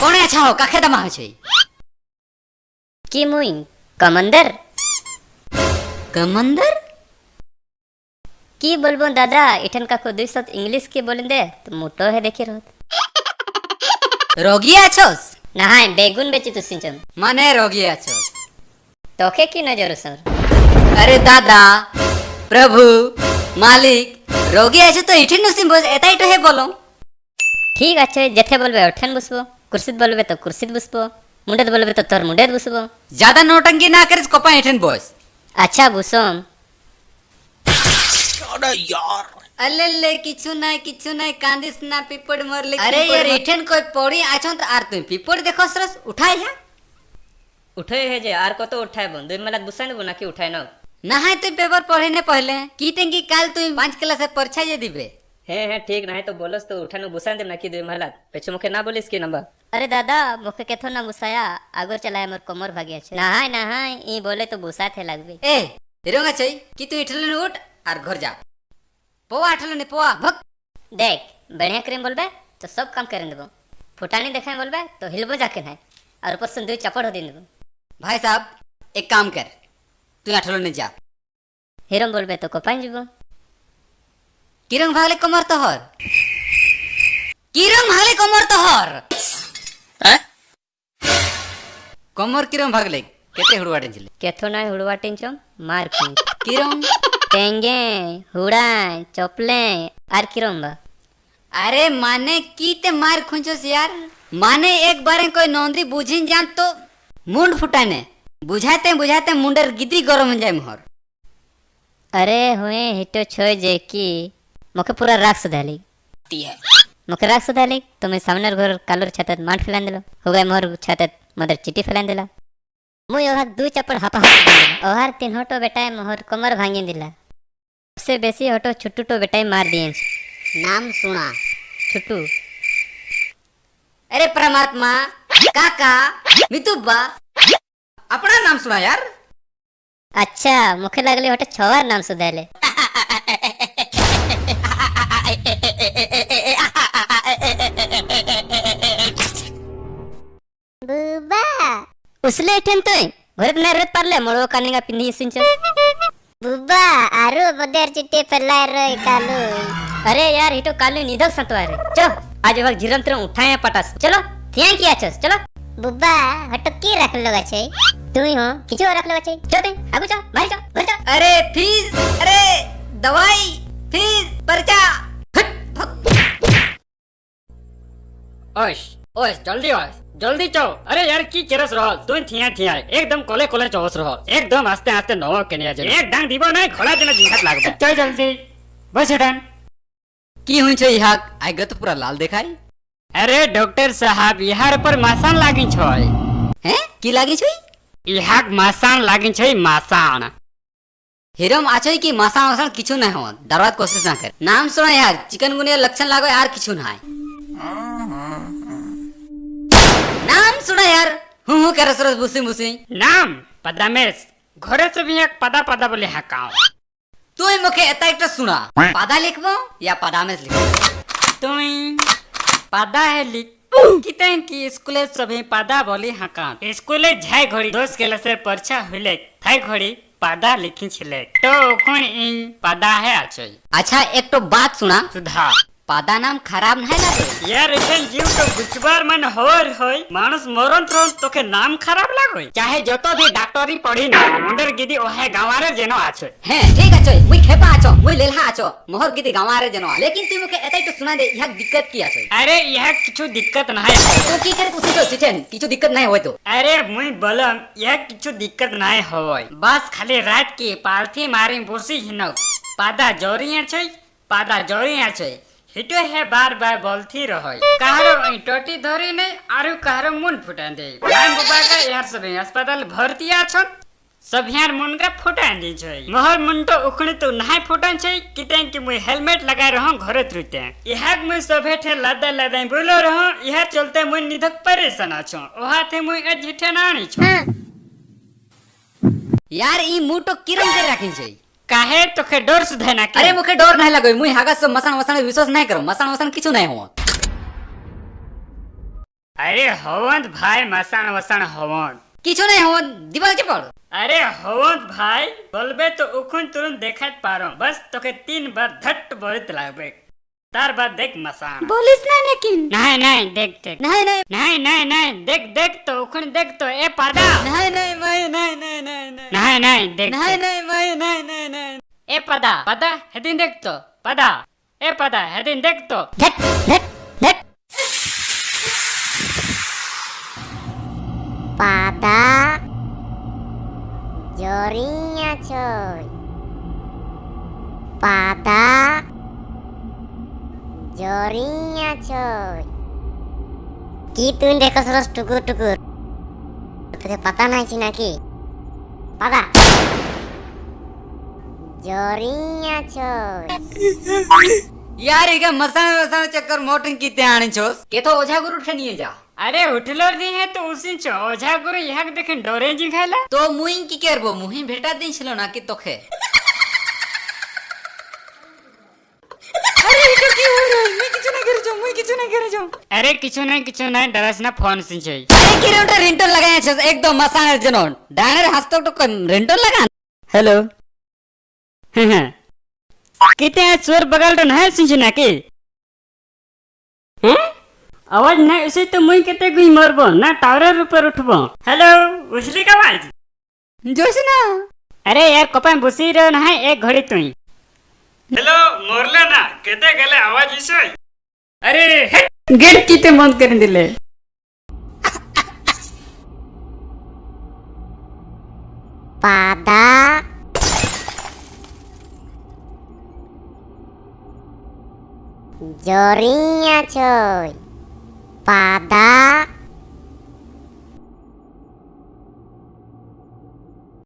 કોણે છાઓ કાખે દમા છે কি মুই কমান্ডার કમંદર কি বলবো দাদা এঠান কাকু দুই শব্দ ইংলিশ কি বলেন দে তো মোটো হে দেখি রহত રોગી આછોસ না হাই বেগুন বেচি তো সিঞ্চন મને રોગી આછોસ তোকে কি নজর সর અરે દાદા પ્રભુ মালিক রোগী আছে তো ইঠিন নসিম বোঝ এটাই তো হে বলো ঠিক আছে যেতে বলবে ওঠেন বসবো কুর্সিত বলবে তো কুর্সিত বসবো মুন্ডেত বলবে তো তোর মুন্ডেত বসবো ज़्यादा नोटंकी ना करिस कोपा इठन बोस। अच्छा, আচ্ছা বসম अरे यार। अल्ले किछु ना किछु ना कांदिस ना पिपड़ मरले अरे यार इठन कोई पड़ी आछन तो आर तुम पिपड़ देखो सरस उठाई है? उठाई है जे आर को तो उठाए बंदु मला दुसान बना के उठाए ना नहाय तुम तो पेपर पढ़े ने पहले। कीटेंगी काल तुम पाँच क्लास परीक्षा जे दिबे। हे हे ठीक ना है तो बोलस तो उठानो गुसान देम ना की दे महला पेछु मुखे ना बोलिस की नंबर? अरे दादा मुखे केथो ना गुसाया आगोर चलाय मोर कमर भागिया छे। नहाय नहाय ई बोले तो गुसा थे लागबे। ए तेरोंगा छै की तू इठलन उठ आर घर जा। पोवा आठलन पोवा भक देख बढ़िया करें बोलबे तो सब काम करें देबो। फुटानी देखाय बोलबे तो हिलबो जाके ना और ऊपर संदू चपड़ हो देन देबो। भाई साहब एक काम कर। তুই আঠারো নে যা। হিরম বলবে তো কোপাই যাব কিরম ভাগলে কমর তো হর কিরম ভাগলে কমর তো হর কমর কিরম ভাগলে কেতে হুড়ুয়াটিন ছিলে। কেথো নয় হুড়ুয়াটিন চম মার খুন। কিরম টেঙ্গে হুড়াই চপলে আর কিরম বা? আরে মানে কিতে মার খুঁজছ ইয়ার? মানে একবারে কই নন্দী বুঝিন জান তো মুন্ড ফুটানে बुझाते बुझाते मुंडर गिदी गरम हो जाए मोहर। अरे हुए हिटो छोय जे की मुखे पूरा राख सुधाली मुखे राख सुधाली तो मैं सामने घर कालर छतत मार फैलान दिलो हो गए मोर छतत मदर चिट्टी फैलान दिला। मुई ओहार दू चपड़ हापा ओहार तीन हटो बेटाए मोहर कमर भांगी दिला। सबसे बेसी हटो छुट्टू बेटाए मार दिए नाम सुना छुट्टू। अरे परमात्मा काका मितुब्बा। अपना नाम सुना यार। अच्छा मुखे लागले हटो छवार नाम सुधाले बुबा। उसले ठेन तोय घरत नाही रत पारले मळो कानिगा पिंधी सिंच बुबा आरो बदेर चिट्टे फैलाय रे कालू। अरे यार हिटो कालू निधक संतवा रे चलो आज वक्त झिरम तरम उठाए पटास। चलो थिया किया छस चलो। बुबा हटो की रख लो छे? तू ही हो किचो रख लो छे? चलो ते आगु चो बाहर चो घर चो। अरे फ़ीस अरे दवाई फ़ीस पर्चा। ओश ओश जल्दी ओश जल्दी चो। अरे यार की केरस रहो तुम थिया थिया एकदम कोले कोले चौस रहो एकदम आस्ते आस्ते नवा के निया जे एक डांग दीबो नहीं घोड़ा जना जिहात लागबे। चल जल्दी बस डन की हुई छे इहाक? तो पूरा लाल देखाई अरे डॉक्टर साहब यहाँ पर मासान लागी छोय हैं? की लागी छुई? यहाँ मासान लागी छोय मासान हिरम आछई की मासा मासा किछु नहीं हो दरवात कोशिश ना कर। नाम सुना यार चिकनगुनिया लक्षण लागो यार किछु ना है नाम सुना यार हूँ हूँ कर सरस बुसी बुसी। नाम पदामेश घरे से भी एक पदा पदा बोले हकाओ तू ही मुखे एता एक सुना पादा लिखबो या पदामेस लिखबो? पदा है की स्कूले सभी पादा बोली हाका स्कूले जाय घड़ी। दोस्त के से परछा हुले। घड़ी पदा लिखी छिले। तो कौन इन पदा है अच्छा एक तो बात सुना। सुधा पादा नाम खराब नहीं लगे यार एखन जीव तो गुचबार मन होर होय मानुस मरन तुरंत तोके नाम खराब लागोय चाहे जतो भी डॉक्टरी पढ़ी ना मुंडर गिदी ओहे गावारे जेनो आछे हैं ठीक है चोय मुई खेपा आछो मुई लेलहा आछो मोहर गिदी गावारे जनो लेकिन तू मुखे एता तो सुना दे यह दिक्कत की आछो अरे यह किछु दिक्कत नहीं तू की करे पूछी तो सिटेन किछु दिक्कत नहीं होय तो अरे मुई बलम यह किछु दिक्कत नहीं होय बस खाली रात के पालथी मारी बुरसी हिनो पादा जोरिया छै पादा जोरिया छै हिटो है बार बार बोलती रहय काहरो टोटी धरी नहीं आरु काहरो मुन फुटान दे। नाम बुबा का यार सब अस्पताल भर्ती आछन सब यार मुन का फुटान दी छै। मोहर मुन तो उखणी तो नहीं फुटान छै किते कि मुई हेलमेट लगाए रहूँ घरे त्रुते। यहाँ मुई सभे ठे लदा लदा बोलो रहूँ यह चलते मुई निधक परेशान आछो ओहा थे मुई अज हिठे नाणी छो। यार ई मुँह तो किरम कर रखी छै। काहे? तोखे डर सुधे ना अरे मुखे डर नहीं लगो मुई हागस से मसान वसान विश्वास नहीं करो मसान वसान किछु नहीं हो अरे हवंत भाई मसान वसान हवंत। किछु नहीं हो दिवाल के पड़ अरे हवंत भाई बोलबे तो उखुन तुरंत देखत पारो। बस तोके तीन बार धट बोलत लागबे। तार बाद देख मसान। बोलिस ना लेकिन। नहीं नहीं देख देख। नहीं नहीं। नहीं नहीं नहीं देख देख तो उखुन देख तो ए पादा नहीं नहीं नहीं नहीं नहीं नहीं नहीं। नहीं देख नहीं नहीं pada pada hadin পাদা pada, সেদিন দেখতো পাদা এ পাদা সেদিন দেখতো Pada, jorinya coy Pada, jorinya coy gitu deh keseros tukur tukur padah patah naik sih naki patah जोरिया छोस यार ಈಗ ಮಸಾನ ವಸಾನ ಚಕ್ಕರ್ ಮೋಟನ್ ಕಿತ್ತೆ ಆಣಿ ಚೋಸ್ ಕೇತೋ ಓಜಾ ಗುರು ಠನಿಯೆ ಜಾ अरे उठलो दी है तो उसी चो। ओझा गुरु यहाँ देखे डोरे जी खाला। तो मुइन की करबो मुहि भेटा दिन छलो ना कि तोखे अरे इधर की हो रहा? मैं किछु ना करे जो किछु ना करे अरे किछु ना किछु ना डरस ना फ़ोन सिन छै अरे की रेंटन रिंटन लगाया छस एकदम मसानर जनन। डांगर हस्तो तो रिंटन लगा हेलो। किते चोर बगल तो नहीं सुन ना की। हैं? आवाज़ नहीं उसे तो मुई केते गुई मरबो ना टावर ऊपर उठबो। हेलो उछली का आवाज़ जोश ना। अरे यार कपा बुसी रहो ना है एक घड़ी तुई। हेलो मोरले ना केते गले आवाज़ इसे अरे गेट किते बंद कर दिले? pada jorinya coy pada